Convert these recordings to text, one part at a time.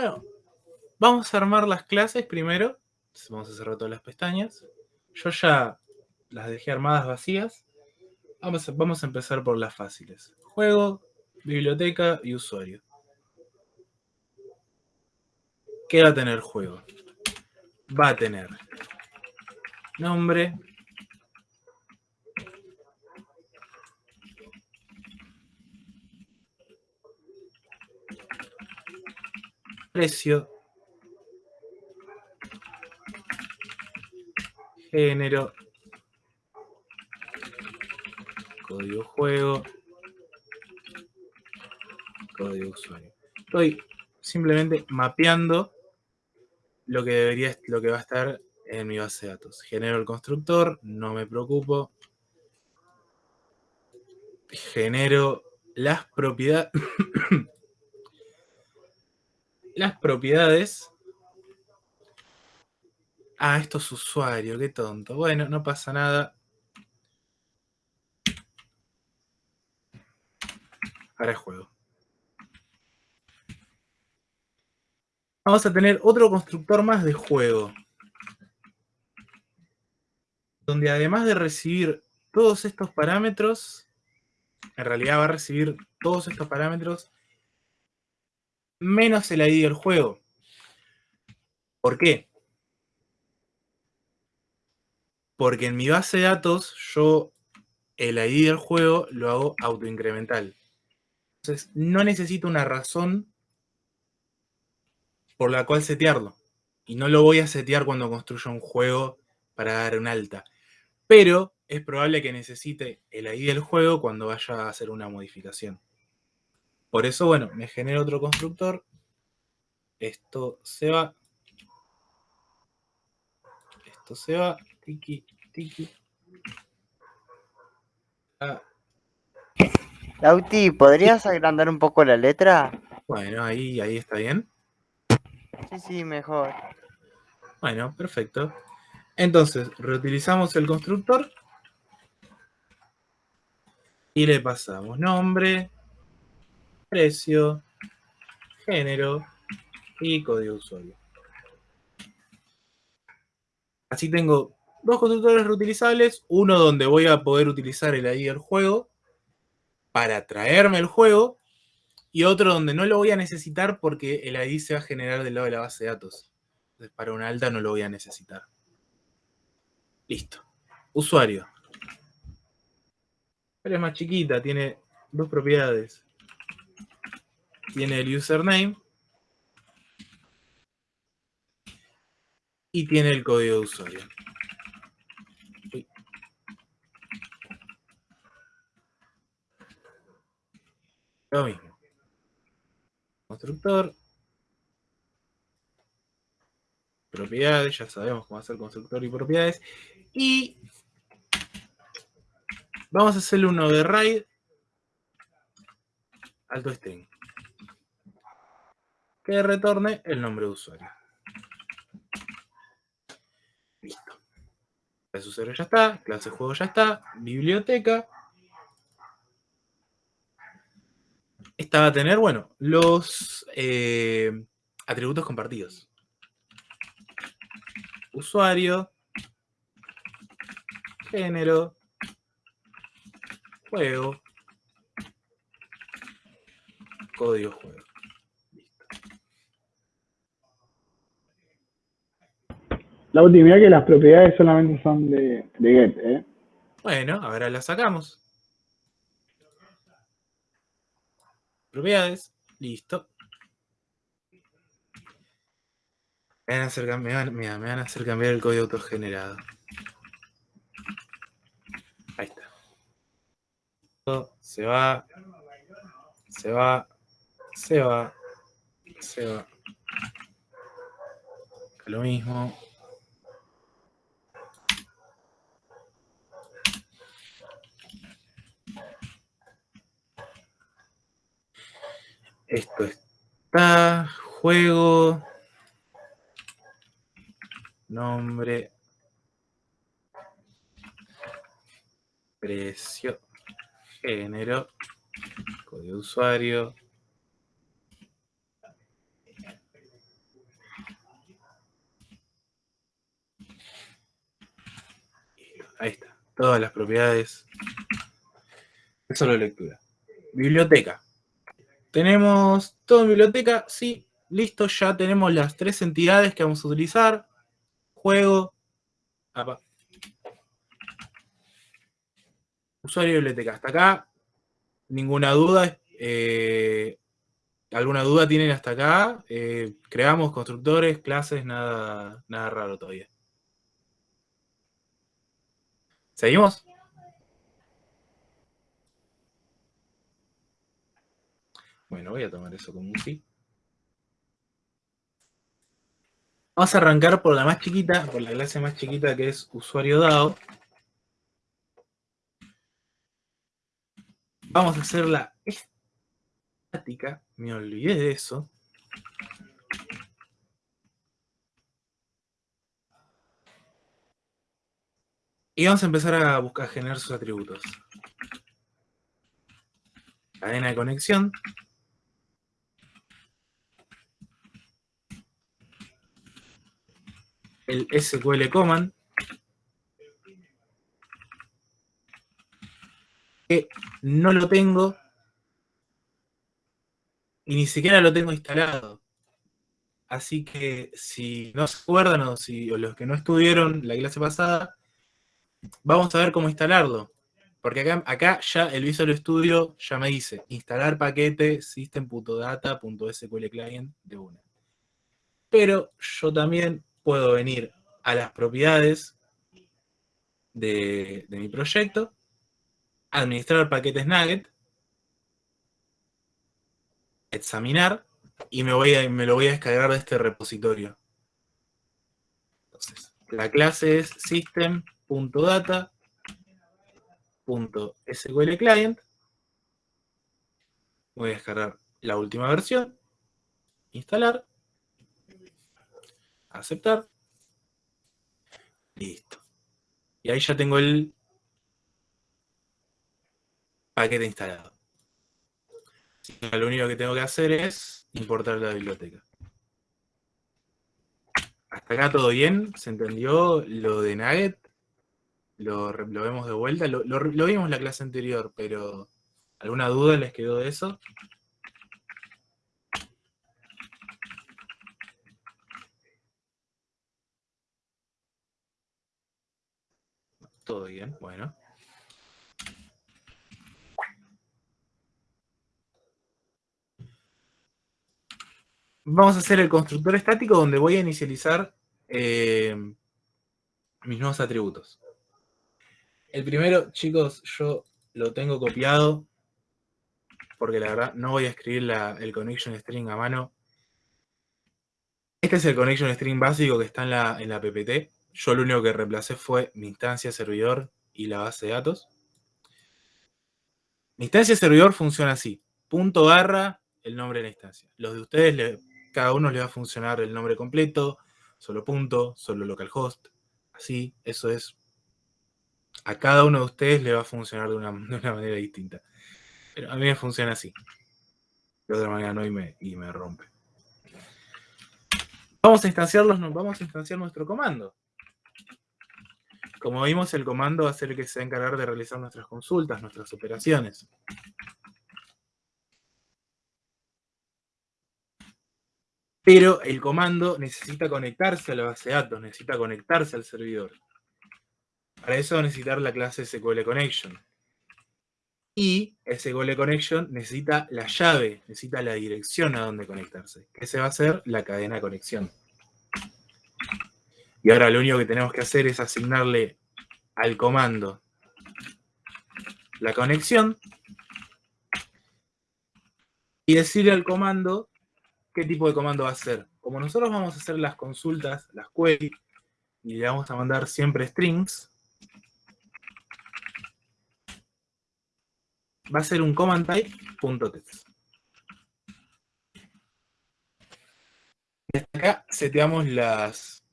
Bueno, vamos a armar las clases primero. Vamos a cerrar todas las pestañas. Yo ya las dejé armadas vacías. Vamos a, empezar por las fáciles. Juego, biblioteca y usuario. ¿Qué va a tener juego? Va a tener nombre, precio, género, código juego, código usuario. Estoy simplemente mapeando lo que debería, lo que va a estar en mi base de datos. Genero el constructor, no me preocupo. Genero las propiedades. Las propiedades. Ah, esto es usuario, qué tonto. Bueno, no pasa nada. Ahora juego. Vamos a tener otro constructor más de juego. Donde además de recibir todos estos parámetros, en realidad va a recibir todos estos parámetros menos el ID del juego. ¿Por qué? Porque en mi base de datos yo el ID del juego lo hago autoincremental. Entonces, no necesito una razón por la cual setearlo. Y no lo voy a setear cuando construyo un juego para dar un alta. Pero es probable que necesite el ID del juego cuando vaya a hacer una modificación. Por eso, bueno, me genero otro constructor. Esto se va. Esto se va. Tiki, tiki. Ah, Lauti, ¿podrías agrandar un poco la letra? Bueno, ahí, ahí está bien. Sí, sí, mejor. Bueno, perfecto. Entonces, reutilizamos el constructor y le pasamos nombre, precio, género y código usuario. Así tengo dos constructores reutilizables, uno donde voy a poder utilizar el ID del juego para traerme el juego y otro donde no lo voy a necesitar porque el ID se va a generar del lado de la base de datos. Entonces para una alta no lo voy a necesitar. Listo. Usuario. es más chiquita, tiene dos propiedades. Tiene el username y tiene el código de usuario. Lo mismo. Constructor. Propiedades, ya sabemos cómo hacer constructor y propiedades. Y vamos a hacerle uno de RAID alto string. Que retorne el nombre de usuario. Listo. Clase usuario ya está, clase juego ya está, biblioteca. Esta va a tener, bueno, los eh, atributos compartidos. Usuario, género, juego, código juego. Listo. La última que las propiedades solamente son de, de get, ¿eh? Bueno, ahora las sacamos. propiedades, listo. Me van a hacer, me van a hacer cambiar el código autogenerado. Ahí está. Se va, se va, se va, se va. Lo mismo. Esto está, juego, nombre, precio, género, código de usuario. Ahí está, todas las propiedades. Solo lectura. Biblioteca. Tenemos todo en biblioteca. Sí, listo. Ya tenemos las tres entidades que vamos a utilizar. Juego. Usuario y biblioteca. Hasta acá, ninguna duda. eh, ¿Alguna duda tienen hasta acá? Eh, creamos constructores, clases, nada, nada raro todavía. ¿Seguimos? Bueno, voy a tomar eso como un sí. Vamos a arrancar por la más chiquita, por la clase más chiquita que es usuario dado. Vamos a hacer la estática. Me olvidé de eso. Y vamos a empezar a buscar generar sus atributos. Cadena de conexión. El SQL command. Que no lo tengo. Y ni siquiera lo tengo instalado. Así que si no se acuerdan o, si, o los que no estuvieron la clase pasada, vamos a ver cómo instalarlo. Porque acá, acá ya el Visual Studio ya me dice instalar paquete system.data.sql client de una. Pero yo también puedo venir a las propiedades de, mi proyecto, administrar paquetes Nugget, examinar y me, voy a, me lo voy a descargar de este repositorio. Entonces, la clase es system.data.sql client. Voy a descargar la última versión, instalar, aceptar, listo. Y ahí ya tengo el paquete instalado. Lo único que tengo que hacer es importar la biblioteca. Hasta acá todo bien, ¿se entendió lo de Nugget? Lo, vemos de vuelta, lo, lo, lo vimos en la clase anterior, pero ¿alguna duda les quedó de eso? Todo bien, bueno. Vamos a hacer el constructor estático donde voy a inicializar eh, mis nuevos atributos. El primero, chicos, yo lo tengo copiado porque la verdad no voy a escribir el connection string a mano. Este es el connection string básico que está en la, en la PPT. Yo lo único que reemplacé fue mi instancia servidor y la base de datos. Mi instancia servidor funciona así. Punto barra el nombre de la instancia. Los de ustedes, cada uno le va a funcionar el nombre completo, solo punto, solo localhost. Así, eso es. A cada uno de ustedes le va a funcionar de una, de una manera distinta. Pero a mí me funciona así. De otra manera no y me, y me rompe. Vamos a, instanciarlos, vamos a instanciar nuestro comando. Como vimos, el comando va a ser el que se va a encargar de realizar nuestras consultas, nuestras operaciones. Pero el comando necesita conectarse a la base de datos, necesita conectarse al servidor. Para eso va a necesitar la clase SQL Connection. Y SQL Connection necesita la llave, necesita la dirección a donde conectarse. Que se va a hacer la cadena de conexión. Y ahora lo único que tenemos que hacer es asignarle al comando la conexión y decirle al comando qué tipo de comando va a ser. Como nosotros vamos a hacer las consultas, las queries, y le vamos a mandar siempre strings, va a ser un command type.text. Desde acá seteamos las,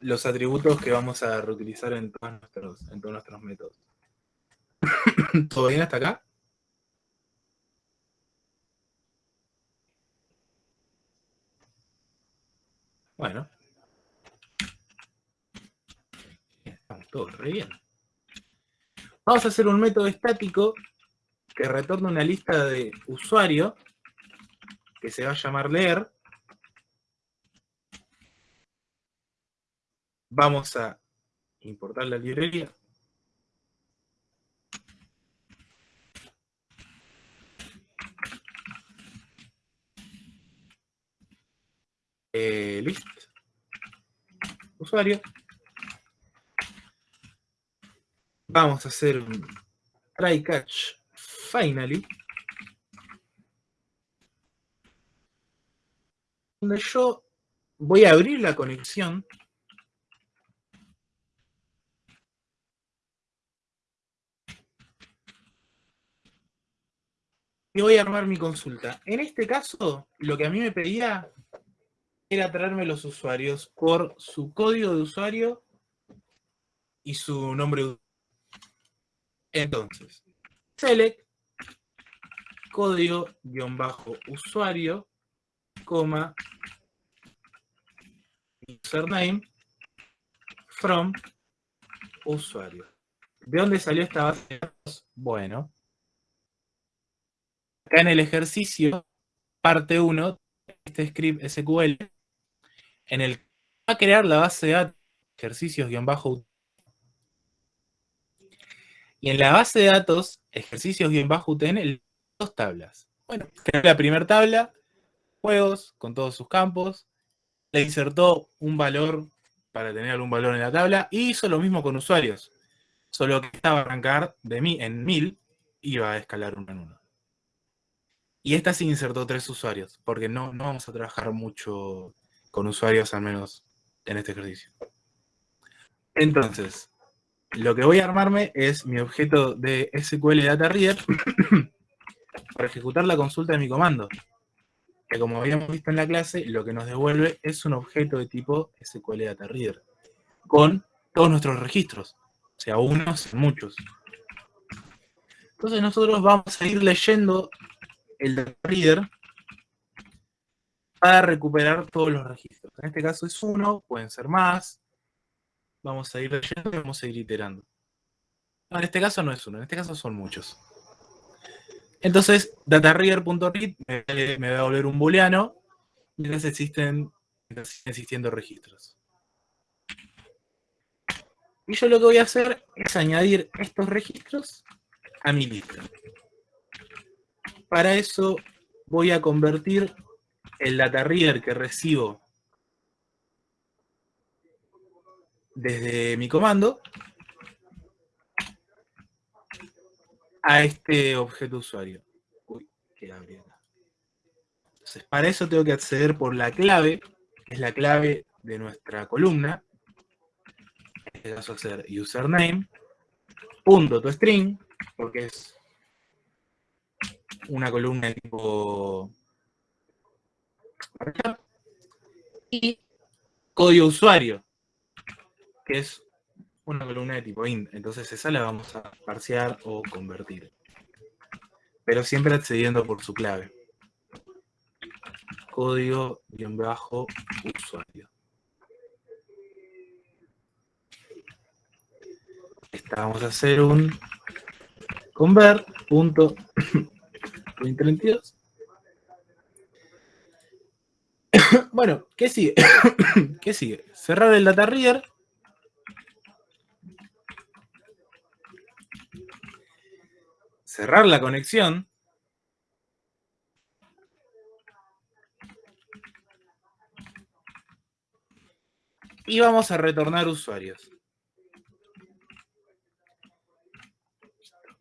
los atributos que vamos a reutilizar en todos nuestros, en todos nuestros métodos. ¿Todo bien hasta acá? Bueno. todo re bien. Vamos a hacer un método estático que retorne una lista de usuario que se va a llamar leer. Vamos a importar la librería. Eh, list usuario. Vamos a hacer un try catch finally. Donde yo voy a abrir la conexión y voy a armar mi consulta. En este caso, lo que a mí me pedía era traerme los usuarios por su código de usuario y su nombre de usuario. Entonces, select código-usuario, coma, username, from, usuario. ¿De dónde salió esta base de datos? Bueno, acá en el ejercicio, parte 1, este script SQL, en el que va a crear la base de datos, ejercicios-bajo y en la base de datos, ejercicios-UTN, dos tablas. Bueno, creó la primera tabla, juegos, con todos sus campos, le insertó un valor para tener algún valor en la tabla, y hizo lo mismo con usuarios. Solo que estaba a arrancar de mí en 1000, iba a escalar uno en uno. Y esta sí insertó tres usuarios, porque no, no vamos a trabajar mucho con usuarios, al menos en este ejercicio. Entonces, lo que voy a armarme es mi objeto de SQL Data Reader para ejecutar la consulta de mi comando. Que como habíamos visto en la clase, lo que nos devuelve es un objeto de tipo SQL Data Reader. Con todos nuestros registros. O sea, unos, muchos. Entonces nosotros vamos a ir leyendo el Data Reader para recuperar todos los registros. En este caso es uno, pueden ser más, Vamos a ir leyendo y vamos a ir iterando. en este caso no es uno, en este caso son muchos. Entonces, datareader.read me, me, va a volver un booleano mientras existen, existiendo registros. Y yo lo que voy a hacer es añadir estos registros a mi lista. Para eso voy a convertir el data reader que recibo desde mi comando a este objeto usuario. Uy, qué Entonces, para eso tengo que acceder por la clave, que es la clave de nuestra columna. En este caso, hacer username, punto to string, porque es una columna de tipo y código usuario, que es una columna de tipo int. Entonces esa la vamos a parsear o convertir. Pero siempre accediendo por su clave. Código-usuario. Esta vamos a hacer un convert.32. bueno, ¿qué sigue? ¿Qué sigue? Cerrar el data reader cerrar la conexión. Y vamos a retornar usuarios.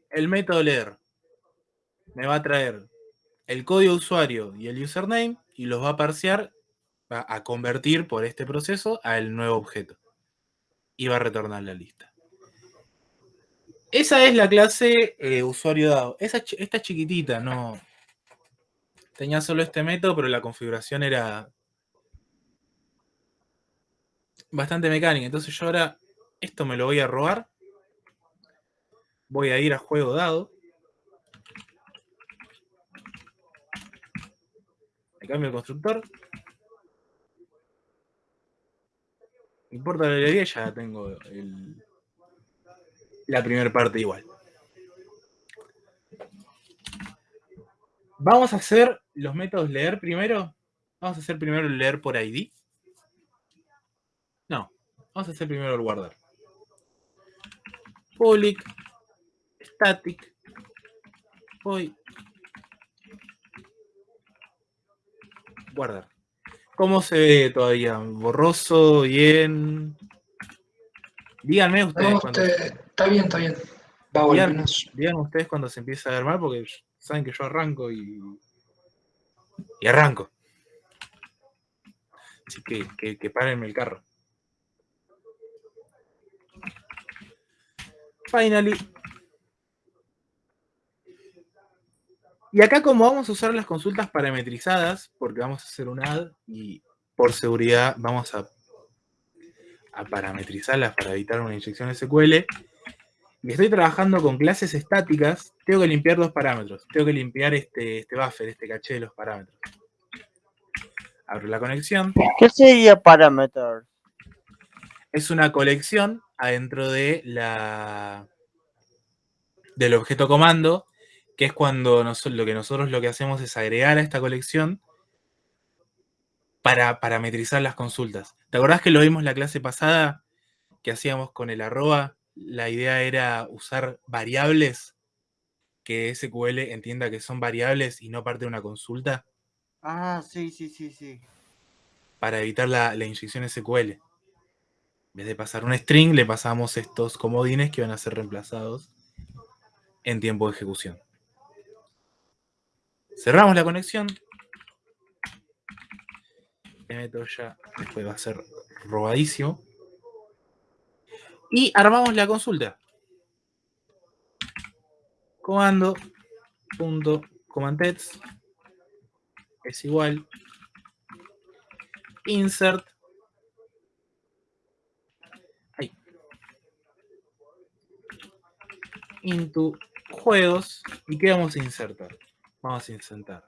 El método leer me va a traer el código usuario y el username y los va a parsear, va a convertir por este proceso al nuevo objeto. Y va a retornar la lista. Esa es la clase eh, usuario dado. Esa, esta chiquitita, no. Tenía solo este método, pero la configuración era bastante mecánica. Entonces yo ahora esto me lo voy a robar. Voy a ir a juego dado. Cambio el constructor. importa la librería, ya tengo el, la primera parte igual. Vamos a hacer los métodos leer primero. Vamos a hacer primero el leer por ID. No, vamos a hacer primero el guardar. Public, static, voy, guardar. ¿Cómo se ve todavía? ¿Borroso? ¿Bien? Díganme ustedes. No, cuando, usted- está bien, está bien. Va a menos. díganme ustedes cuando se empieza a ver mal, porque saben que yo arranco y. Y arranco. Así que, que, que párenme el carro. Finally. Y acá como vamos a usar las consultas parametrizadas, porque vamos a hacer un add y por seguridad vamos a, a parametrizarlas para evitar una inyección SQL, y estoy trabajando con clases estáticas, tengo que limpiar dos parámetros. Tengo que limpiar este, este buffer, este caché de los parámetros. Abro la conexión. ¿Qué sería parameter? es una colección adentro de la del objeto comando, que es cuando nos- lo que nosotros lo que hacemos es agregar a esta colección para parametrizar las consultas. ¿Te acordás que lo vimos en la clase pasada que hacíamos con el arroba? La idea era usar variables que SQL entienda que son variables y no parte de una consulta Ah, sí, sí, sí, sí. para evitar la, la inyección SQL. En vez de pasar un string, le pasamos estos comodines que van a ser reemplazados en tiempo de ejecución. Cerramos la conexión. Este método ya después va a ser robadísimo. Y armamos la consulta. Comando punto es igual insert ahí, into juegos y qué vamos a insertar vamos a insertar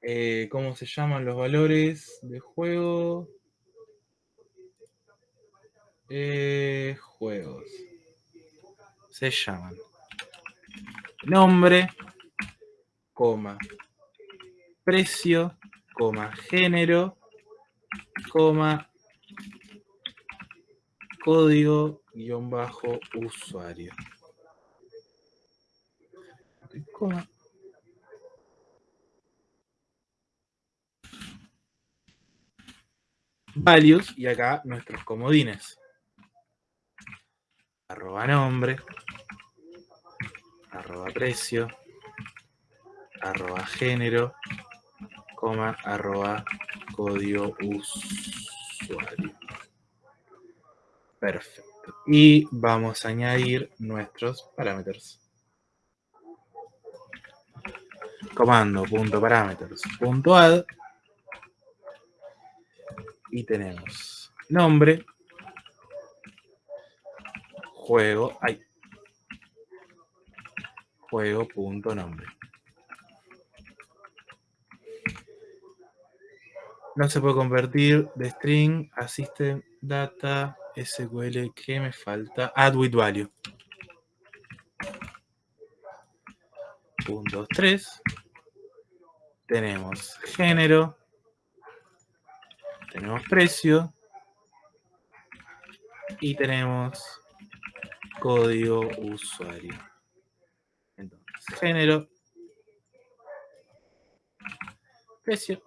eh, cómo se llaman los valores de juego Eh, juegos. Se llaman. Nombre coma. Precio coma. Género coma. Código guion bajo usuario. Coma values y acá nuestros comodines. Arroba nombre. Arroba precio. Arroba género. Coma arroba código usuario. Perfecto. Y vamos a añadir nuestros parámetros. Comando punto parámetros y tenemos nombre juego ay juego punto nombre. No se puede convertir de string a system data SQL que me falta add with value. Punto 3 tenemos género tenemos precio y tenemos código usuario entonces género precio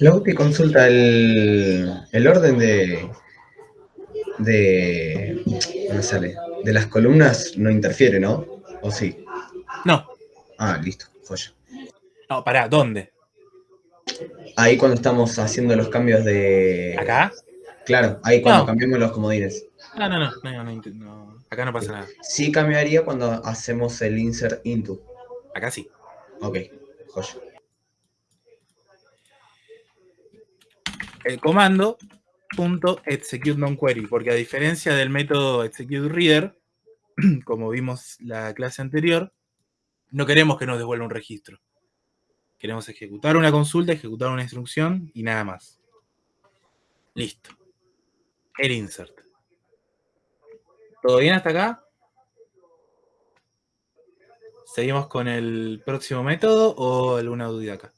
Luego que consulta el, el orden de, de, me sale, de las columnas no interfiere, ¿no? ¿O sí? no Ah, listo, joya. no pará ¿dónde? Ahí cuando estamos haciendo los cambios de... acá Claro, ahí cuando No. cambiamos los comodines. no no no, no, no, int- no, acá no pasa nada Sí cambiaría cuando hacemos el insert into. acá sí Ok, joya. el comando punto execute non-query, porque a diferencia del método execute reader, como vimos la clase anterior, no queremos que nos devuelva un registro. Queremos ejecutar una consulta, ejecutar una instrucción y nada más. Listo. El insert. ¿Todo bien hasta acá? ¿Seguimos con el próximo método o alguna duda acá?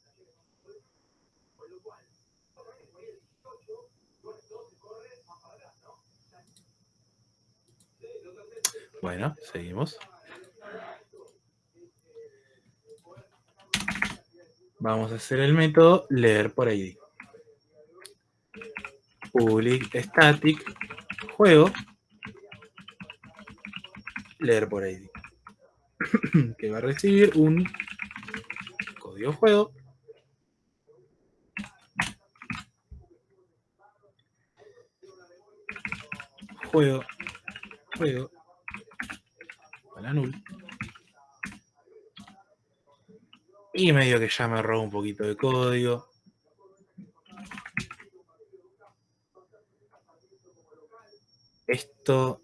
Bueno, seguimos. Vamos a hacer el método leer por ID. Public static juego leer por ID. que va a recibir un código juego juego juego para y medio que ya me robo un poquito de código esto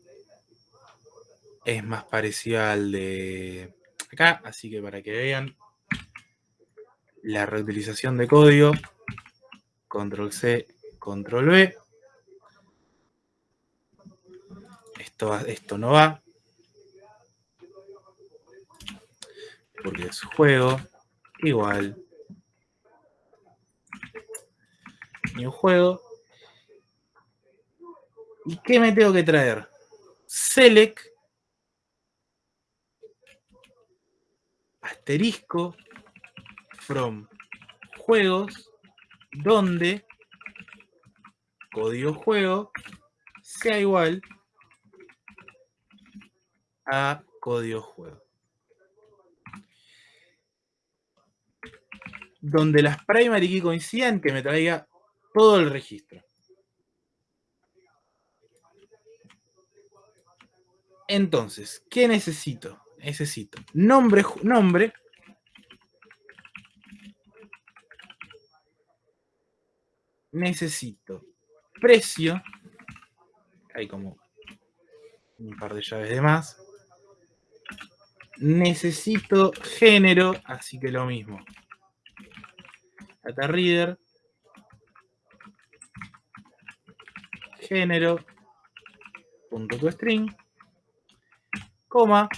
es más parecido al de acá, así que para que vean la reutilización de código, control C, control V. Esto, esto no va. Porque es juego igual. New juego. ¿Y qué me tengo que traer? Select asterisco from juegos donde código juego sea igual a código juego. Donde las primary key coincidan, que me traiga todo el registro. Entonces, ¿qué necesito? Necesito nombre, nombre. Necesito precio. Hay como un par de llaves de más. Necesito género, así que lo mismo. Data reader. Género. Punto to string. Coma.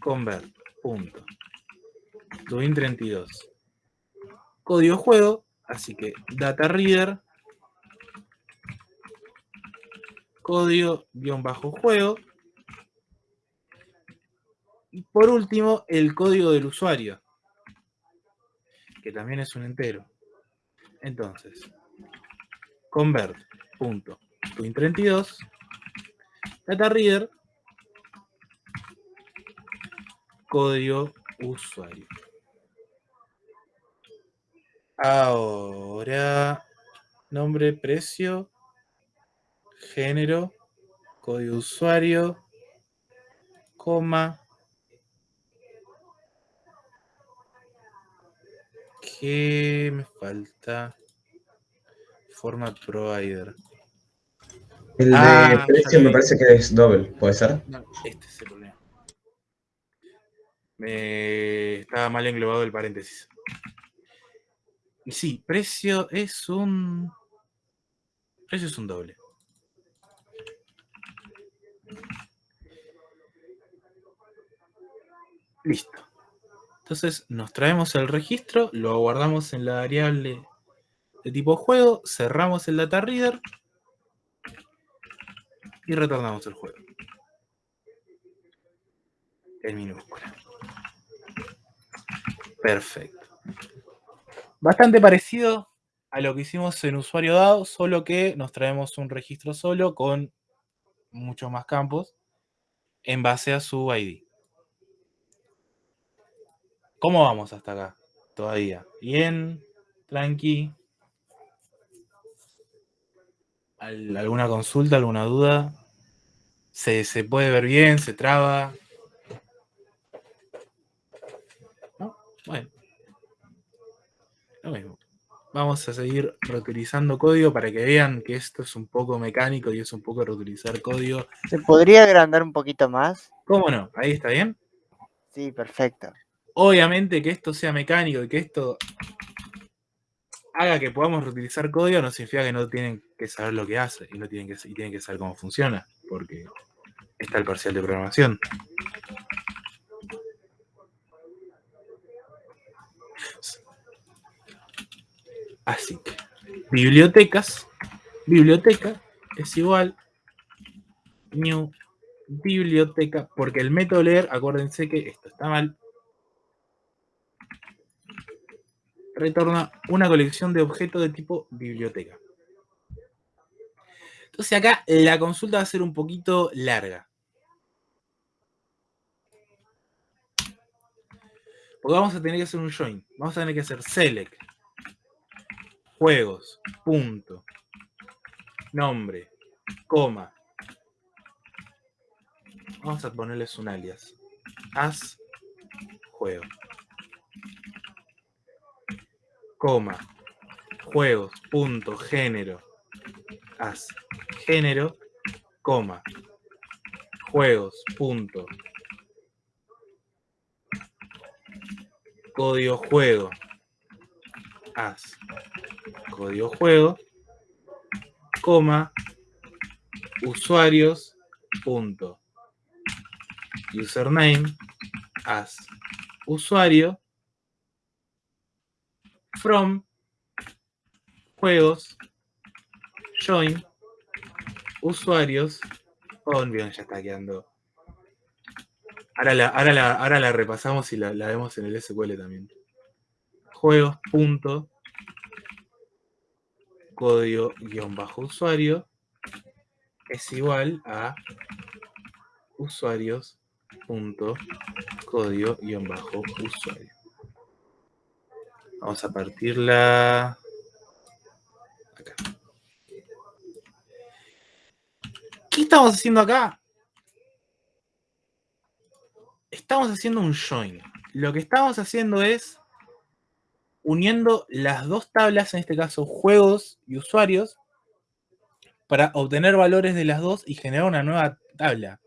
Convert. Punto. Twin 32. Código juego, así que data reader. Código guion bajo juego. Y por último, el código del usuario, que también es un entero. Entonces, convert. Punto. Twin32. Data reader. Código usuario. Ahora, nombre, precio, género, código usuario, coma. ¿Qué me falta? Format provider. El de Ah, precio me parece que es doble, ¿puede ser? No, este es el problema. Me estaba mal englobado el paréntesis. Y sí, precio es un. Precio es un doble. Listo. Entonces nos traemos el registro, lo guardamos en la variable de tipo juego, cerramos el data reader y retornamos el juego en minúscula. Perfecto. Bastante parecido a lo que hicimos en usuario dado, solo que nos traemos un registro solo con muchos más campos en base a su ID. ¿Cómo vamos hasta acá? Todavía. Bien, tranqui. ¿Al- ¿Alguna consulta, alguna duda? ¿Se, se puede ver bien? ¿Se traba? ¿No? Bueno. Lo mismo. Vamos a seguir reutilizando código para que vean que esto es un poco mecánico y es un poco reutilizar código. ¿Se podría agrandar un poquito más? ¿Cómo no? Ahí está bien. Sí, perfecto. Obviamente que esto sea mecánico y que esto haga que podamos reutilizar código no significa que no tienen que saber lo que hace y no tienen que, tienen que saber cómo funciona, porque está el parcial de programación. Así que, bibliotecas, biblioteca es igual new biblioteca, porque el método leer, acuérdense que esto está mal, retorna una colección de objetos de tipo biblioteca. Entonces acá la consulta va a ser un poquito larga. Porque vamos a tener que hacer un join. Vamos a tener que hacer select. Juegos. Punto. Nombre. Coma. Vamos a ponerles un alias. As. Juego. Coma. Juegos. Punto. Género. As. Género. Coma. Juegos. Punto. Código juego. As. Código juego. Coma. Usuarios. Punto. Username. As. Usuario. From. Juegos. Join. Usuarios. Oh, bien, ya está quedando. Ahora la, ahora la, ahora la repasamos y la, la vemos en el SQL también. Juegos. Punto. Código guion bajo usuario es igual a usuarios punto código guion bajo usuario. Vamos a partirla acá. ¿Qué estamos haciendo acá? Estamos haciendo un join. Lo que estamos haciendo es uniendo las dos tablas, en este caso juegos y usuarios, para obtener valores de las dos y generar una nueva tabla.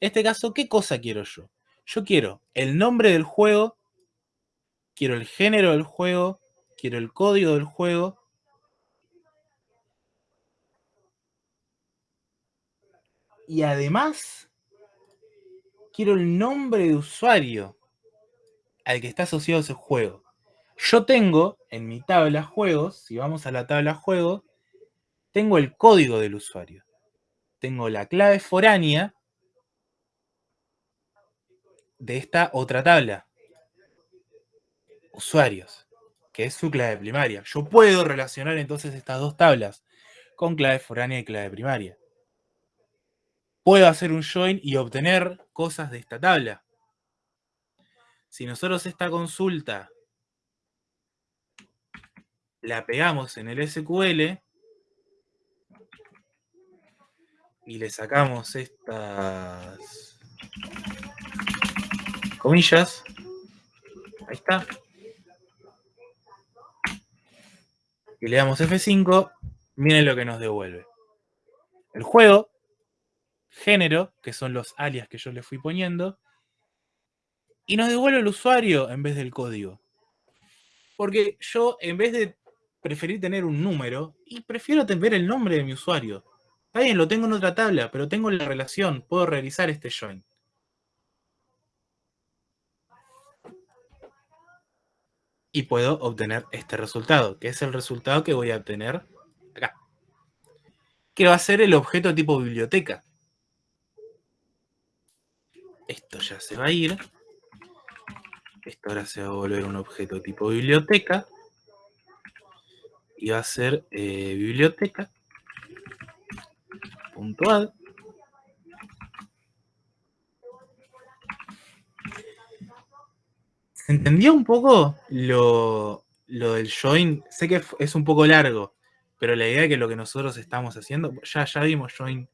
En este caso, ¿qué cosa quiero yo? Yo quiero el nombre del juego, quiero el género del juego, quiero el código del juego. Y además, quiero el nombre de usuario al que está asociado ese juego. Yo tengo en mi tabla juegos, si vamos a la tabla juegos, tengo el código del usuario. Tengo la clave foránea de esta otra tabla. Usuarios, que es su clave primaria. Yo puedo relacionar entonces estas dos tablas con clave foránea y clave primaria. Puedo hacer un join y obtener cosas de esta tabla. Si nosotros esta consulta la pegamos en el SQL y le sacamos estas comillas, ahí está, y le damos F5, miren lo que nos devuelve. El juego, género, que son los alias que yo le fui poniendo, y nos devuelve el usuario en vez del código. Porque yo, en vez de preferir tener un número y prefiero ver el nombre de mi usuario. Está bien, lo tengo en otra tabla, pero tengo la relación, puedo realizar este join. Y puedo obtener este resultado, que es el resultado que voy a obtener acá. Que va a ser el objeto tipo biblioteca. Esto ya se va a ir. Esto ahora se va a volver un objeto tipo biblioteca y va a ser eh, biblioteca ¿Se entendió un poco lo, lo, del join? Sé que es un poco largo, pero la idea es que lo que nosotros estamos haciendo, ya, ya vimos join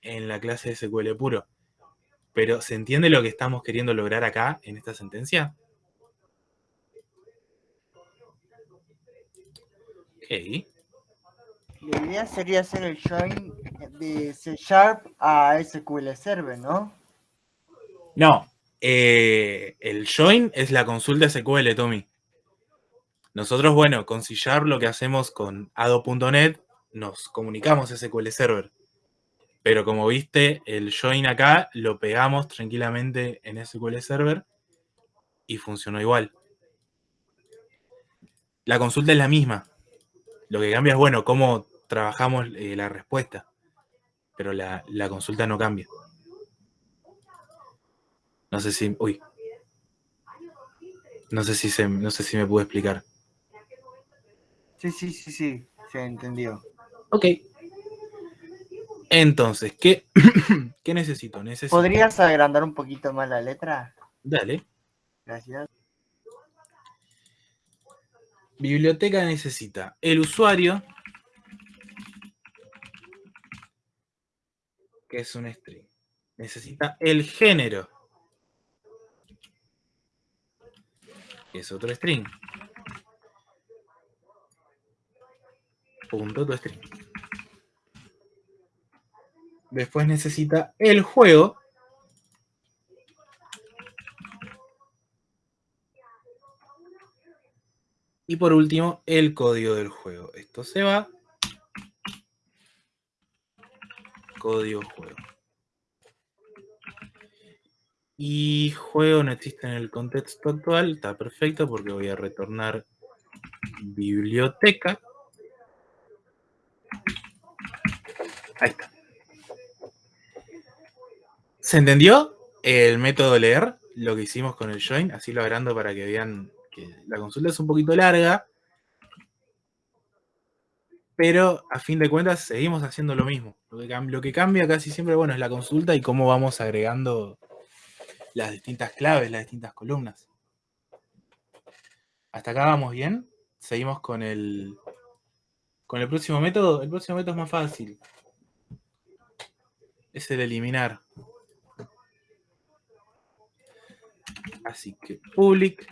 en la clase de SQL puro, pero ¿se entiende lo que estamos queriendo lograr acá en esta sentencia? La idea sería hacer el join de C Sharp a SQL Server, ¿no? No. Eh, el join es la consulta SQL, Tommy. Nosotros, bueno, con C lo que hacemos con ado.net, nos comunicamos SQL Server. Pero como viste, el join acá lo pegamos tranquilamente en SQL Server y funcionó igual. La consulta es la misma. Lo que cambia es, bueno, cómo trabajamos eh, la respuesta. Pero la consulta no cambia. No sé si... Uy. No sé si, se, no sé si me pude explicar. Sí, sí, sí, sí, se entendió. Ok. Entonces, ¿qué, ¿qué necesito? Necesito... ¿Podrías agrandar un poquito más la letra? Dale. Gracias. Biblioteca necesita el usuario, que es un string. Necesita el género, es otro string. Punto tu string. Después necesita el juego, Y por último, el código del juego. Esto se va. Código juego. Y juego no existe en el contexto actual. Está perfecto porque voy a retornar biblioteca. Ahí está. ¿Se entendió el método leer? Lo que hicimos con el join. Así lo agrando para que vean que la consulta es un poquito larga, pero a fin de cuentas seguimos haciendo lo mismo. Lo que, lo que, cambia casi siempre, bueno, es la consulta y cómo vamos agregando las distintas claves, las distintas columnas. Hasta acá vamos bien. Seguimos con el, con el próximo método. El próximo método es más fácil. Es el eliminar. Así que public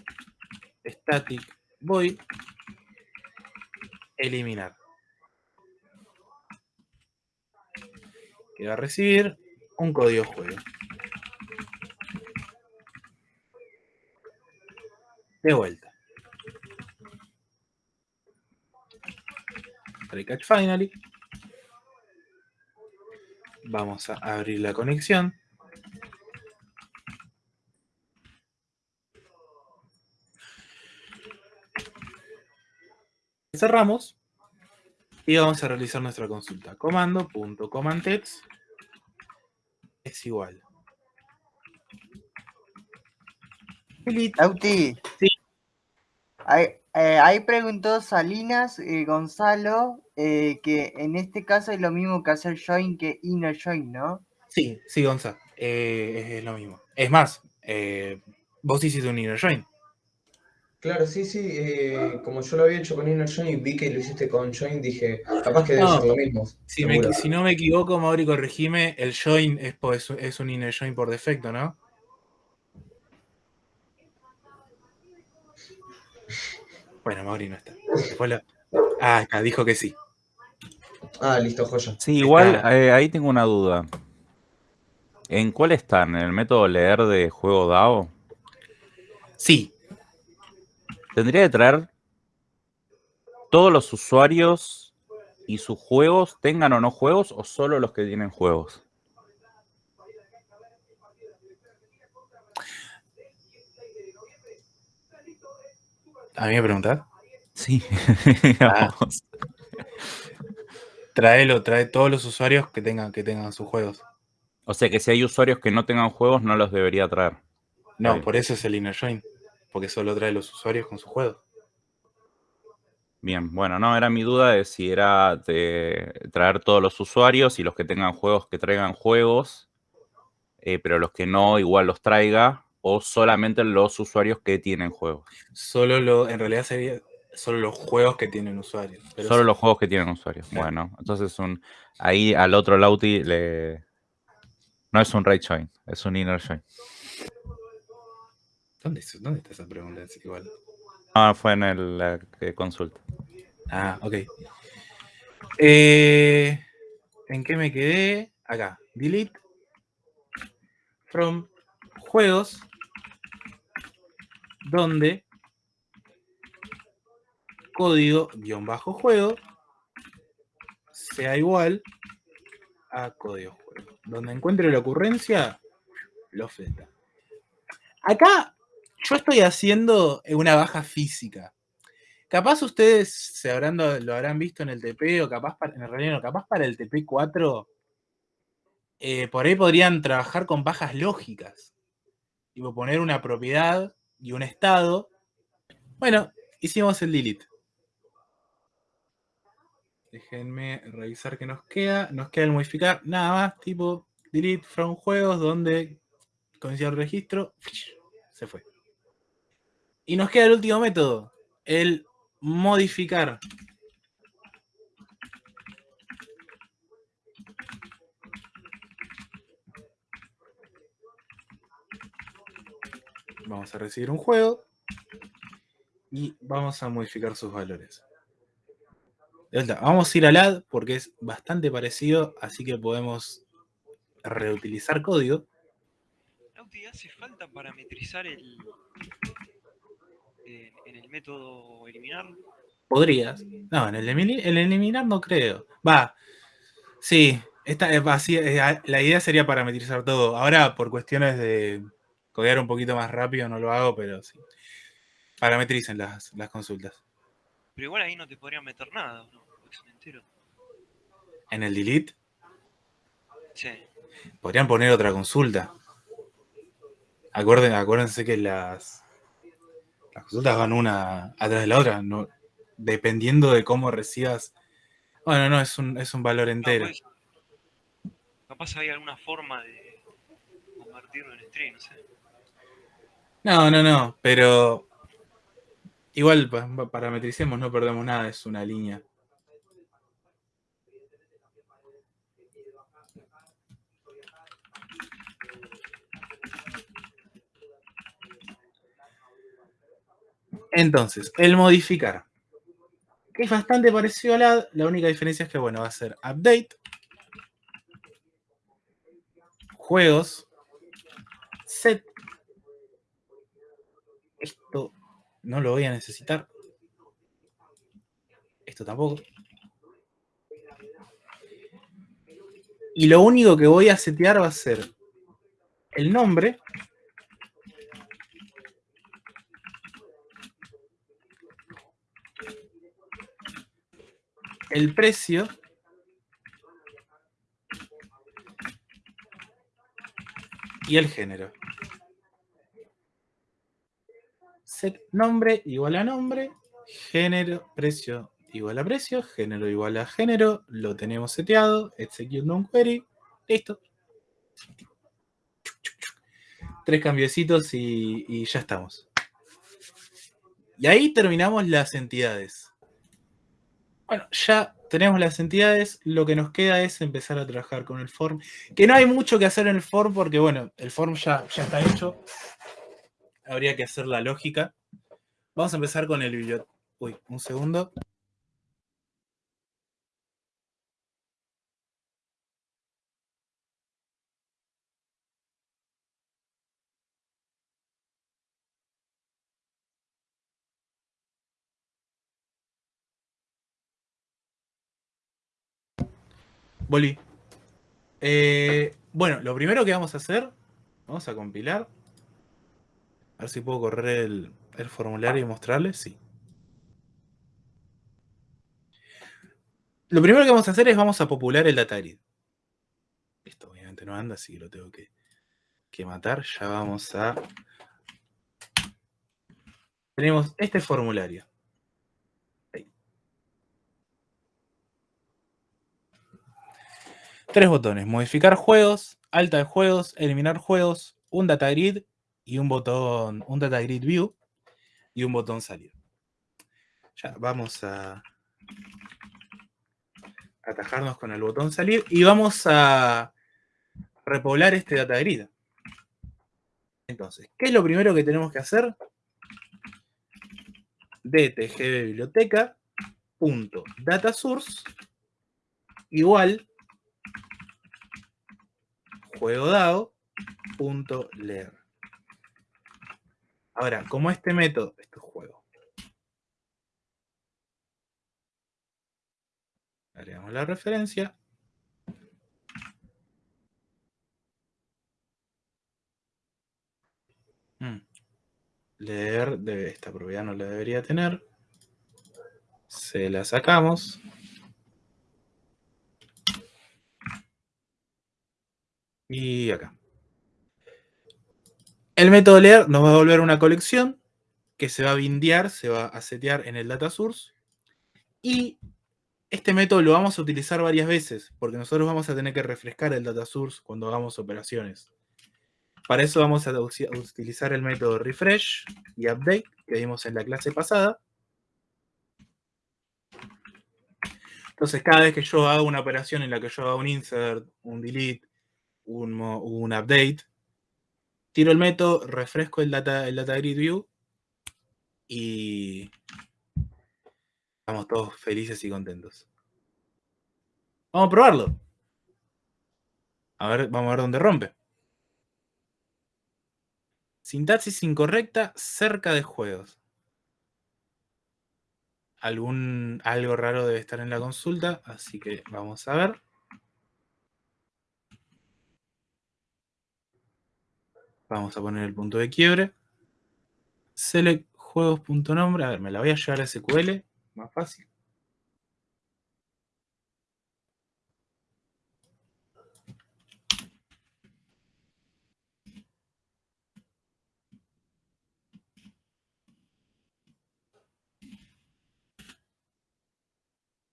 static void eliminar. Que va a recibir un código juego. De vuelta. Catch finally. Vamos a abrir la conexión. cerramos y vamos a realizar nuestra consulta. Comando.comandtext es igual. Auti. Sí. Ahí, eh, ahí preguntó Salinas eh, Gonzalo eh, que en este caso es lo mismo que hacer join que inner join, ¿no? Sí, sí, Gonzalo. Eh, es lo mismo. Es más, eh, vos hiciste un inner join. Claro, sí, sí, eh, como yo lo había hecho con Inner Join y vi que lo hiciste con Join, dije, capaz que debe No, ser lo mismo. Si, me- seguro. si no me equivoco, Mauri, corregime, el join es, po- es, es un inner join por defecto, ¿no? Bueno, Mauri no está. Ah, acá, dijo que sí. Ah, listo, joya. Sí, igual eh, ahí tengo una duda. ¿En cuál están? ¿En el método leer de juego DAO? Sí, Tendría que traer todos los usuarios y sus juegos, tengan o no juegos, o solo los que tienen juegos. A mí me preguntás. Sí. Ah. Traelo, trae todos los usuarios que tengan, que tengan sus juegos. O sea que si hay usuarios que no tengan juegos, no los debería traer. No, por eso es el inner join. Porque solo trae los usuarios con sus juegos. Bien, bueno, no, era mi duda de si era de traer todos los usuarios y los que tengan juegos que traigan juegos, eh, pero los que no igual los traiga, o solamente los usuarios que tienen juegos. Solo lo, en realidad sería solo los juegos que tienen usuarios. Pero Solo sí. los juegos que tienen usuarios. Claro. Bueno, entonces un ahí al otro Lauti le no es un right join, es un inner join. ¿Dónde, es- ¿Dónde está esa pregunta? Es igual. Ah, fue en el, la consulta. Ah, ok. Eh, ¿En qué me quedé? Acá. Delete from juegos donde código guion bajo juego sea igual a código juego. Donde encuentre la ocurrencia, lo fleta. Acá yo estoy haciendo una baja física. Capaz ustedes se lo habrán visto en el TP o capaz para, en realidad no, capaz para el TP4 eh, por ahí podrían trabajar con bajas lógicas. y poner una propiedad y un estado. Bueno, hicimos el delete. Déjenme revisar qué nos queda. Nos queda el modificar nada más, tipo delete from juegos, donde coincide el registro, se fue. Y nos queda el último método, el modificar. Vamos a recibir un juego y vamos a modificar sus valores. Vamos a ir al add porque es bastante parecido, así que podemos reutilizar código. Nauti, ¿hace falta parametrizar el, en, en el método eliminar? Podrías. No, en el, el eliminar no creo. Va. Sí, esta, la idea sería parametrizar todo. Ahora, por cuestiones de codear un poquito más rápido, no lo hago, pero sí. Parametricen las, las consultas. Pero igual ahí no te podrían meter nada, ¿o ¿no? Porque es un entero. En el delete, Sí. podrían poner otra consulta. Acuérden- acuérdense que las, las consultas van una atrás de la otra, no, dependiendo de cómo recibas. Bueno, no, es un, es un valor entero. capaz hay alguna forma de convertirlo en string, no sé. No, no, no, pero igual pa- pa- parametricemos, no perdemos nada, es una línea. Entonces, el modificar, es bastante parecido al add, la única diferencia es que, bueno, va a ser update, juegos, set, esto no lo voy a necesitar. Esto tampoco. Y lo único que voy a setear va a ser el nombre. El precio. Y el género. Set nombre igual a nombre, género, precio igual a precio, género igual a género, lo tenemos seteado, execute non query, listo. Tres cambiecitos y, y ya estamos. Y ahí terminamos las entidades. Bueno, ya tenemos las entidades, lo que nos queda es empezar a trabajar con el form, que no hay mucho que hacer en el form porque, bueno, el form ya, ya está hecho, habría que hacer la lógica. Vamos a empezar con el biblioteca. Uy, un segundo. Volví. Eh, bueno, lo primero que vamos a hacer, vamos a compilar. A ver si puedo correr el, formulario y mostrarles. Sí. Lo primero que vamos a hacer es vamos a popular el data grid. Esto obviamente no anda, así que lo tengo que, que matar. Ya vamos a... Tenemos este formulario. Tres botones. Modificar juegos, alta de juegos, eliminar juegos, un data grid y un botón, un data grid view y un botón salir. Ya vamos a atajarnos con el botón salir y vamos a repoblar este data grid. Entonces, ¿qué es lo primero que tenemos que hacer? dtgb biblioteca punto data source igual juego dado punto leer. Ahora, como este método, esto es juego. Agregamos la referencia. Mm. Leer, debe, esta propiedad no la debería tener. Se la sacamos. Y acá. El método leer nos va a devolver una colección que se va a bindear, se va a setear en el data source. Y este método lo vamos a utilizar varias veces, porque nosotros vamos a tener que refrescar el data source cuando hagamos operaciones. Para eso vamos a utilizar el método refresh y update que vimos en la clase pasada. Entonces, cada vez que yo hago una operación en la que yo haga un insert, un delete, un update, tiro el método, refresco el data, el data grid view y estamos todos felices y contentos. Vamos a probarlo. A ver, vamos a ver dónde rompe. Sintaxis incorrecta cerca de juegos. Algún, algo raro debe estar en la consulta, así que vamos a ver. Vamos a poner el punto de quiebre. Select juegos.nombre. A ver, me la voy a llevar a SQL. Más fácil.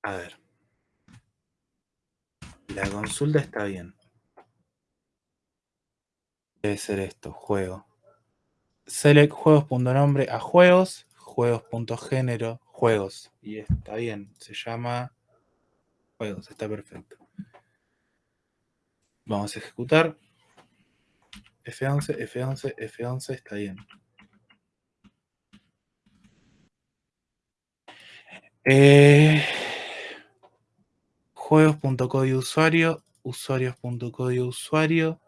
A ver. La consulta está bien. Debe ser esto, juego. Select juegos.nombre a juegos, juegos.género, juegos. Y está bien, se llama juegos, está perfecto. Vamos a ejecutar. F11, F11, F11, está bien. Eh, juegos.código usuario, usuario.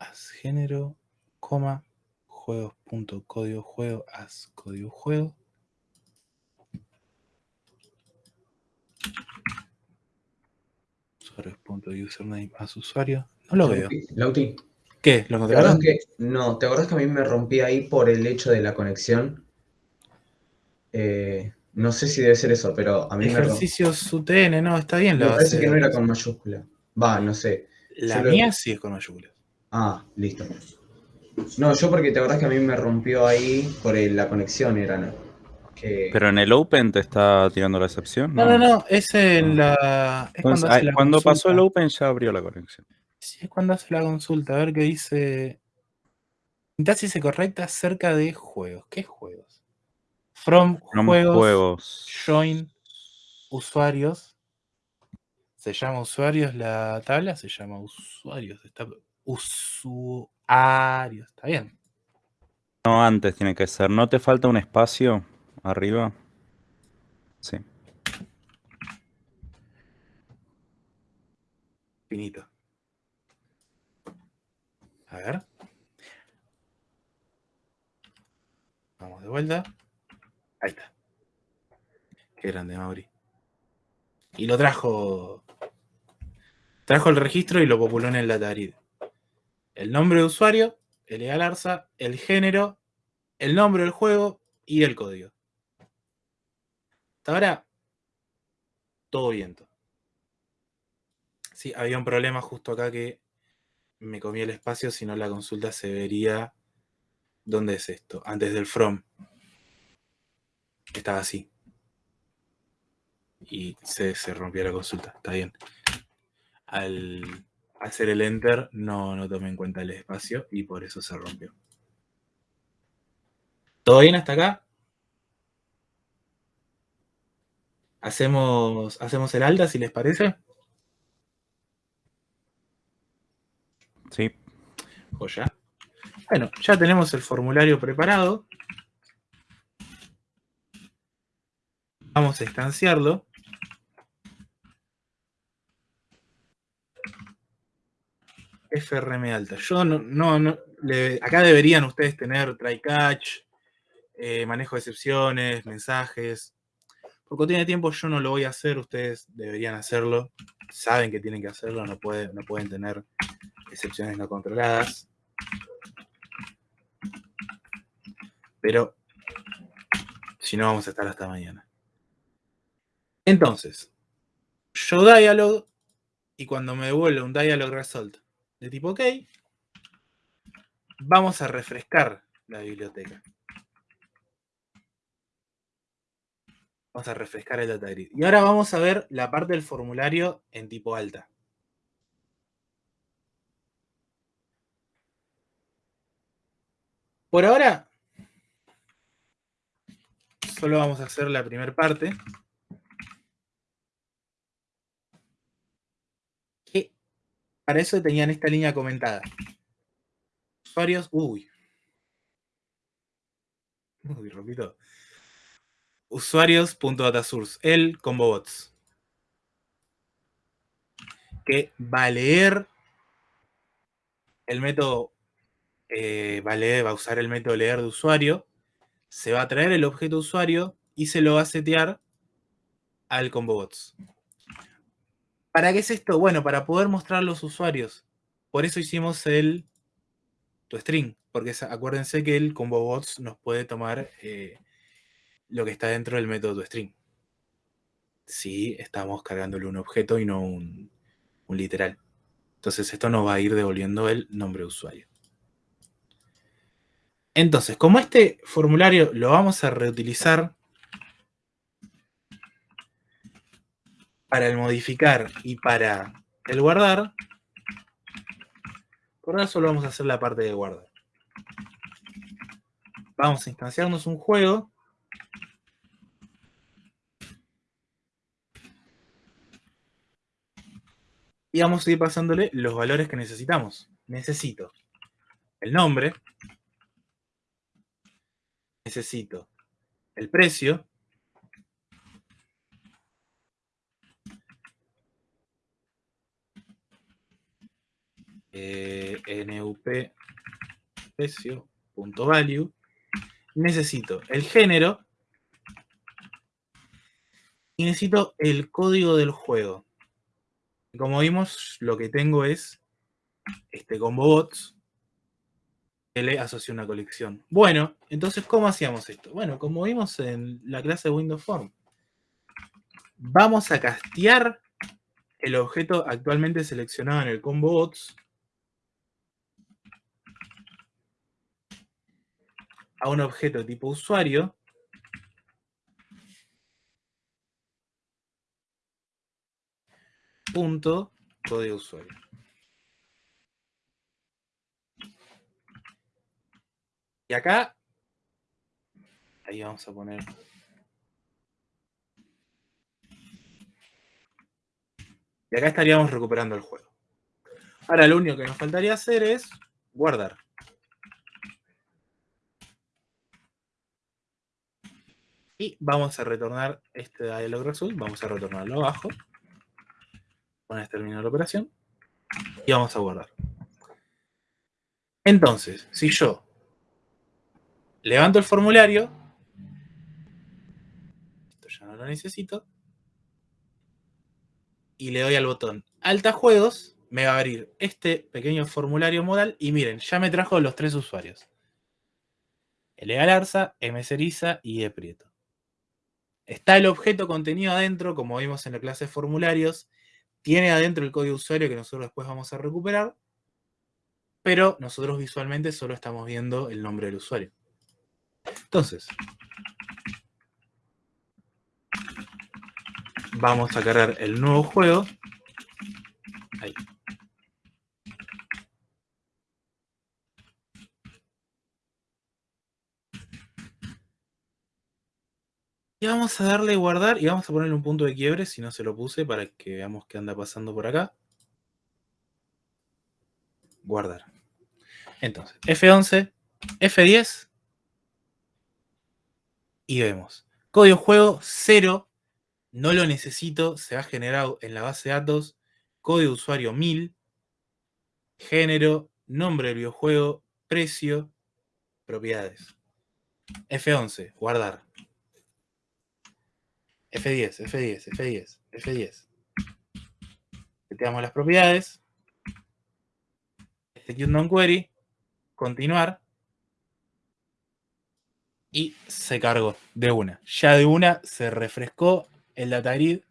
As género, coma, juegos.código juego, as código juego. Usuarios.username as usuario. No lo veo. Lauti, ¿Qué? ¿Lo ¿te acordás encontraron? que, no, ¿te acordás que a mí me rompí ahí por el hecho de la conexión? Eh, no sé si debe ser eso, pero a mí me rompí. Ejercicios UTN, no, está bien Me parece que no era con mayúscula. Va, no sé. La mía sí es con mayúsculas. Ah, listo. No, yo porque te acordás que a mí me rompió ahí por el- la conexión, era, ¿no? Que... Pero en el Open te está tirando la excepción. No, no, no, es en No. la. Es Entonces, cuando ah, hace la cuando pasó el consulta. Open ya abrió la conexión. Sí, es cuando hace la consulta. A ver qué dice. Sintaxis correcta acerca de juegos. ¿Qué juegos? From No juegos, juegos. join usuarios. ¿Se llama usuarios la tabla? Se llama usuarios. Está, usuarios. Está bien. No, antes tiene que ser. ¿No te falta un espacio arriba? Sí. Finito. A ver. Vamos de vuelta. Ahí está. Qué grande, Mauri. Y lo trajo. Trajo el registro y lo populó en el datarid. El nombre de usuario, el Galarza, el género, el nombre del juego y el código. Hasta ahora, todo viento. Sí, había un problema justo acá que me comí el espacio, si no la consulta se vería. ¿Dónde es esto? Antes del from. Estaba así. Y se, se rompió la consulta. Está bien. Al hacer el enter no, no tomé en cuenta el espacio y por eso se rompió. ¿Todo bien hasta acá? ¿Hacemos, hacemos el alta si les parece? Sí. Joya. Bueno, ya tenemos el formulario preparado. Vamos a instanciarlo. FRM alta. Yo no, no, no acá deberían ustedes tener try catch, eh, manejo de excepciones, mensajes. Por cuestión de tiempo yo no lo voy a hacer, ustedes deberían hacerlo. Saben que tienen que hacerlo, no, puede- no pueden tener excepciones no controladas. Pero si no vamos a estar hasta mañana. Entonces, yo dialog y cuando me devuelve un dialog result de tipo OK, vamos a refrescar la biblioteca. Vamos a refrescar el data grid. Y ahora vamos a ver la parte del formulario en tipo alta. Por ahora, solo vamos a hacer la primera parte. Que para eso tenían esta línea comentada. Usuarios, uy. Uy, repito. Usuarios.datasource, el combo bots. Que va a leer el método, eh, va, a leer- va a usar el método leer de usuario, se va a traer el objeto usuario y se lo va a setear al combo bots. ¿Para qué es esto? Bueno, para poder mostrar los usuarios. Por eso hicimos el toString, porque sa- acuérdense que el combo bots nos puede tomar eh, lo que está dentro del método toString. Si estamos cargándole un objeto y no un, un literal. Entonces esto nos va a ir devolviendo el nombre de usuario. Entonces, como este formulario lo vamos a reutilizar para el modificar y para el guardar, por ahora solo vamos a hacer la parte de guardar. Vamos a instanciarnos un juego. Y vamos a ir pasándole los valores que necesitamos. Necesito el nombre. Necesito el precio. Eh, nup precio necesito el género y necesito el código del juego. Como vimos lo que tengo es este combo bots que le asocia una colección. Bueno entonces cómo hacíamos esto bueno como vimos en la clase de Windows Form vamos a castear el objeto actualmente seleccionado en el combo bots a un objeto tipo usuario punto código usuario. Y acá, ahí vamos a poner y acá estaríamos recuperando el juego. Ahora lo único que nos faltaría hacer es guardar. Y vamos a retornar este dialog result, vamos a retornarlo abajo. Una vez terminada la operación. Y vamos a guardar. Entonces, si yo levanto el formulario, esto ya no lo necesito, y le doy al botón Alta Juegos, me va a abrir este pequeño formulario modal y miren, ya me trajo los tres usuarios. L. Galarza, M. Ceriza y E. Prieto. Está el objeto contenido adentro, como vimos en la clase de formularios. Tiene adentro el código usuario que nosotros después vamos a recuperar. Pero nosotros visualmente solo estamos viendo el nombre del usuario. Entonces, vamos a cargar el nuevo juego. Ahí. Y vamos a darle guardar y vamos a ponerle un punto de quiebre si no se lo puse para que veamos qué anda pasando por acá. Guardar. Entonces, F11, F10 y vemos. Código juego 0, no lo necesito, se ha generado en la base de datos. Código usuario 1000, género, nombre del videojuego, precio, propiedades. F11, guardar. F10, F10, F10, F10. Seteamos las propiedades. Execute non-query. Continuar. Y se cargó de una. Ya de una se refrescó el data grid.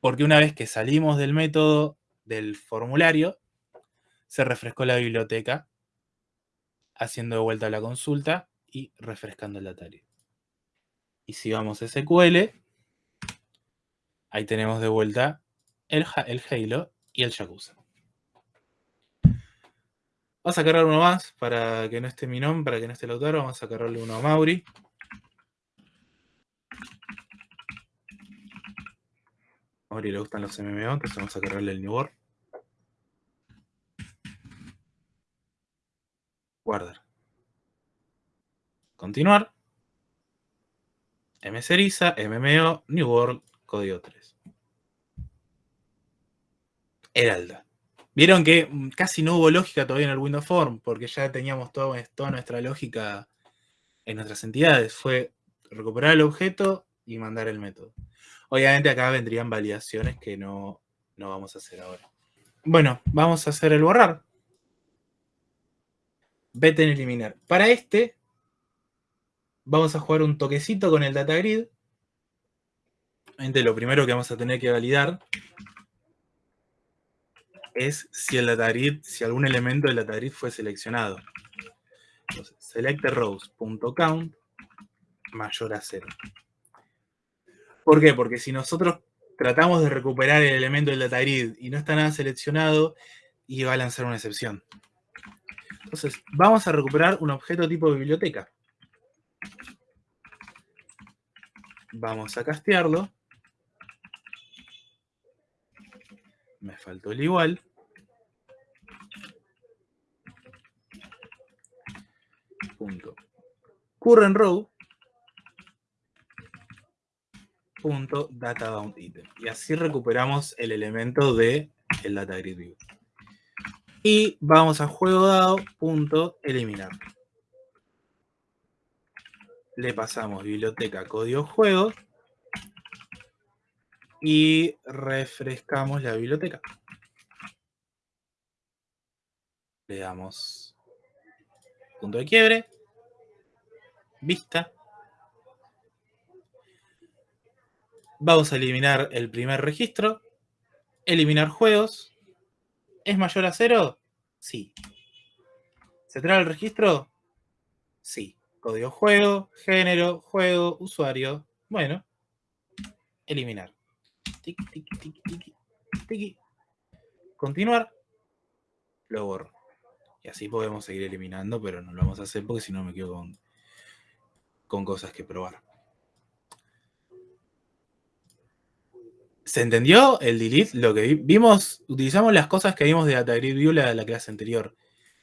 Porque una vez que salimos del método del formulario, se refrescó la biblioteca haciendo de vuelta la consulta y refrescando el data grid. Y si vamos a SQL, ahí tenemos de vuelta el, Halo y el Yakuza. Vamos a cargar uno más para que no esté mi nombre, para que no esté el autor. Vamos a cargarle uno a Mauri. A Mauri le gustan los MMO, entonces vamos a cargarle el New World. Guardar. Continuar. mseriza, MMO, New World, código 3. Heralda. Vieron que mm, casi no hubo lógica todavía en el Windows Form, porque ya teníamos todo- toda nuestra lógica en nuestras entidades. Fue recuperar el objeto y mandar el método. Obviamente acá vendrían validaciones que no, no vamos a hacer ahora. Bueno, vamos a hacer el borrar. Vete en eliminar. Para este, vamos a jugar un toquecito con el data grid. Lo primero que vamos a tener que validar es si el data grid, si algún elemento del data grid fue seleccionado. Entonces, selectRows.count mayor a cero. ¿Por qué? Porque si nosotros tratamos de recuperar el elemento del data grid y no está nada seleccionado, y va a lanzar una excepción. Entonces, vamos a recuperar un objeto tipo biblioteca. Vamos a castearlo. Me faltó el igual. Punto. Current row. Punto data bound item. Y así recuperamos el elemento de el data grid. Y vamos a juego dado. Punto eliminar. Le pasamos biblioteca código juego y refrescamos la biblioteca. Le damos punto de quiebre, vista. Vamos a eliminar el primer registro, eliminar juegos. ¿Es mayor a cero? Sí. ¿Se trae el registro? Sí. Código juego, género, juego, usuario. Bueno, eliminar. Tiki, tiki, tiki, tiki, tiki. Continuar. Lo borro. Y así podemos seguir eliminando, pero no lo vamos a hacer porque si no me quedo con, con cosas que probar. ¿Se entendió el delete? Lo que vi- vimos, utilizamos las cosas que vimos de Data Grid View la, la clase anterior.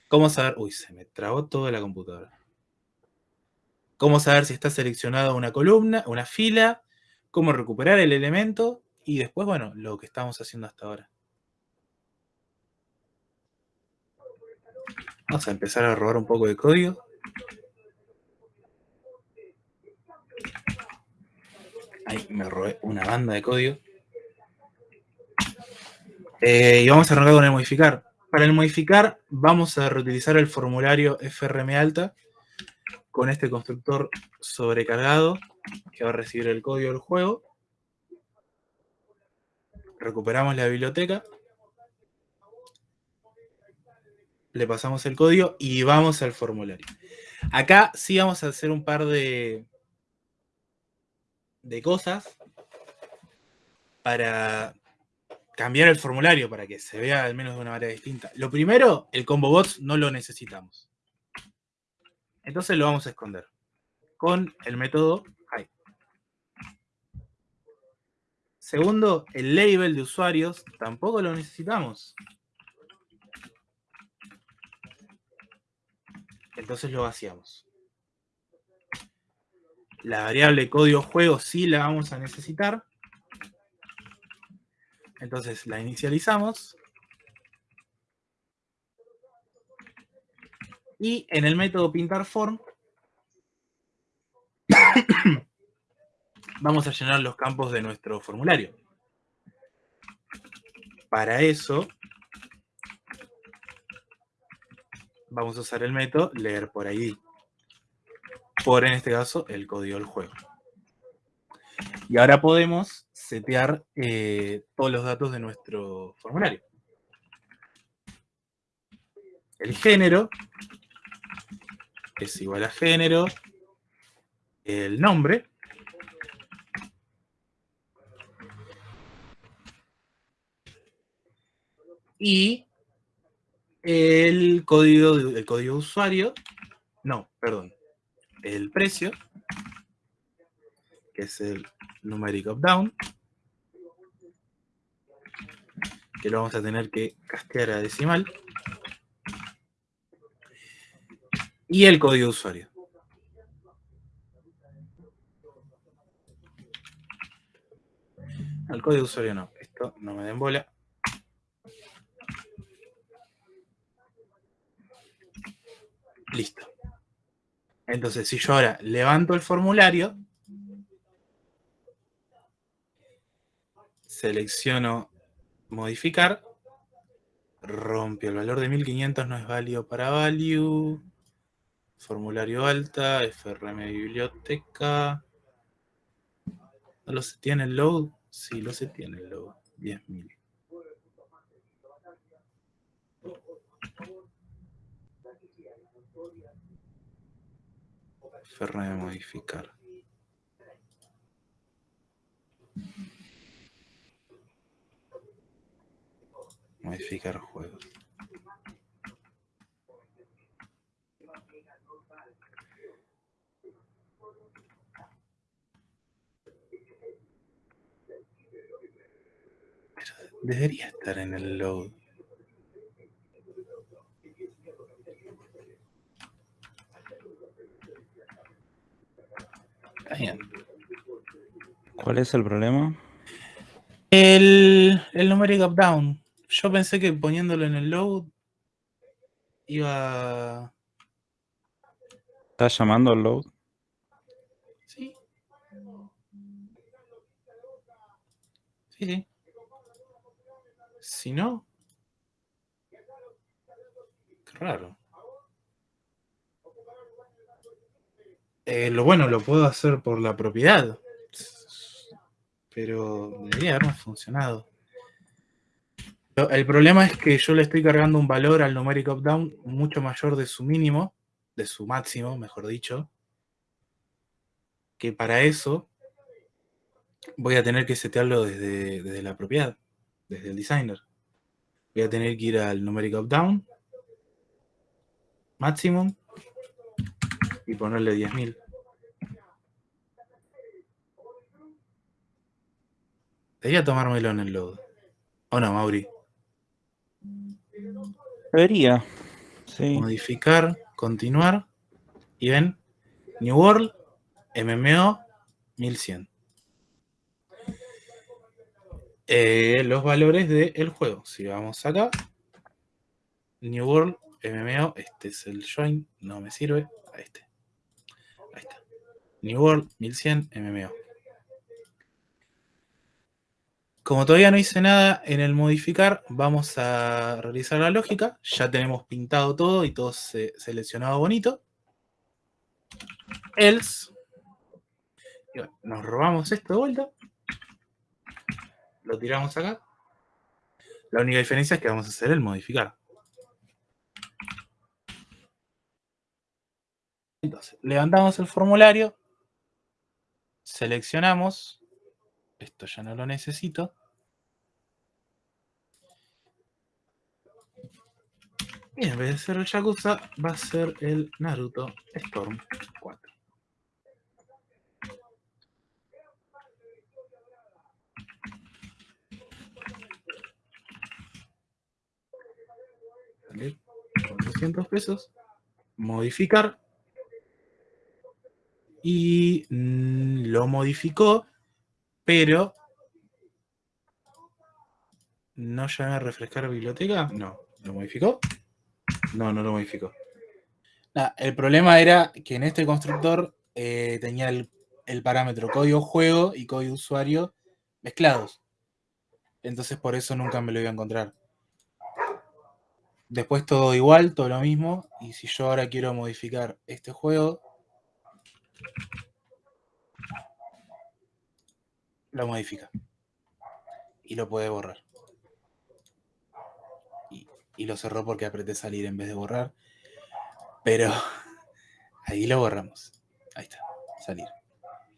¿Cómo saber? Uy, se me trabó toda la computadora. ¿Cómo saber si está seleccionada una columna, una fila? ¿Cómo recuperar el elemento? Y después, bueno, lo que estamos haciendo hasta ahora. Vamos a empezar a robar un poco de código. Ahí me robé una banda de código. Eh, y vamos a arrancar con el modificar. Para el modificar vamos a reutilizar el formulario FRM alta con este constructor sobrecargado que va a recibir el código del juego. Recuperamos la biblioteca. Le pasamos el código y vamos al formulario. Acá sí vamos a hacer un par de, de cosas para cambiar el formulario para que se vea al menos de una manera distinta. Lo primero, el combo bots no lo necesitamos. Entonces lo vamos a esconder con el método Segundo, el label de usuarios tampoco lo necesitamos. Entonces lo vaciamos. La variable código juego sí la vamos a necesitar. Entonces la inicializamos. Y en el método pintar form vamos a llenar los campos de nuestro formulario. Para eso, vamos a usar el método leer por ID. Por, en este caso, el código del juego. Y ahora podemos setear eh, todos los datos de nuestro formulario. El género es igual a género, el nombre, y el código, el código de usuario, no, perdón, el precio, que es el numeric up down, que lo vamos a tener que castear a decimal, y el código de usuario. El código usuario no, esto no me den bola. Listo. Entonces, si yo ahora levanto el formulario, selecciono modificar, rompe el valor de 1500 no es válido para value, formulario alta, FRM biblioteca, ¿no lo se tiene el load? Sí, lo se tiene el load, 10.000. FRM modificar. Modificar juegos. Pero debería estar en el load. ¿Cuál es el problema? El, el numeric up down. Yo pensé que poniéndolo en el load iba. ¿Estás llamando al load? Sí. Sí, sí. Si no. Qué raro. Eh, lo bueno, lo puedo hacer por la propiedad. Pero debería haberme funcionado. El problema es que yo le estoy cargando un valor al numeric up down mucho mayor de su mínimo, de su máximo, mejor dicho. Que para eso voy a tener que setearlo desde, desde la propiedad, desde el designer. Voy a tener que ir al numeric up down, maximum, y ponerle 10.000. Debería tomármelo en el load. ¿O no, Mauri? Debería. Sí. Modificar, continuar. Y ven, New World, MMO, 1100. Eh, los valores del juego. Si vamos acá, New World, MMO, este es el join, no me sirve. A este. Ahí está. New World, 1100, MMO. Como todavía no hice nada en el modificar, vamos a realizar la lógica. Ya tenemos pintado todo y todo se- seleccionado bonito. Else. Nos robamos esto de vuelta. Lo tiramos acá. La única diferencia es que vamos a hacer el modificar. Entonces, levantamos el formulario. Seleccionamos. Esto ya no lo necesito. Y en vez de ser el Yakuza, va a ser el Naruto Storm 4. Vale, 400 pesos. Modificar. Y mm, lo modificó, pero ¿No llamé a refrescar biblioteca? No. ¿Lo modificó? No, no lo modificó. Nah, el problema era que en este constructor eh, tenía el el parámetro código juego y código usuario mezclados. Entonces por eso nunca me lo iba a encontrar. Después todo igual, todo lo mismo. Y si yo ahora quiero modificar este juego, lo modifica. Y lo puede borrar. Y, y lo cerró porque apreté salir en vez de borrar. Pero ahí lo borramos. Ahí está, salir.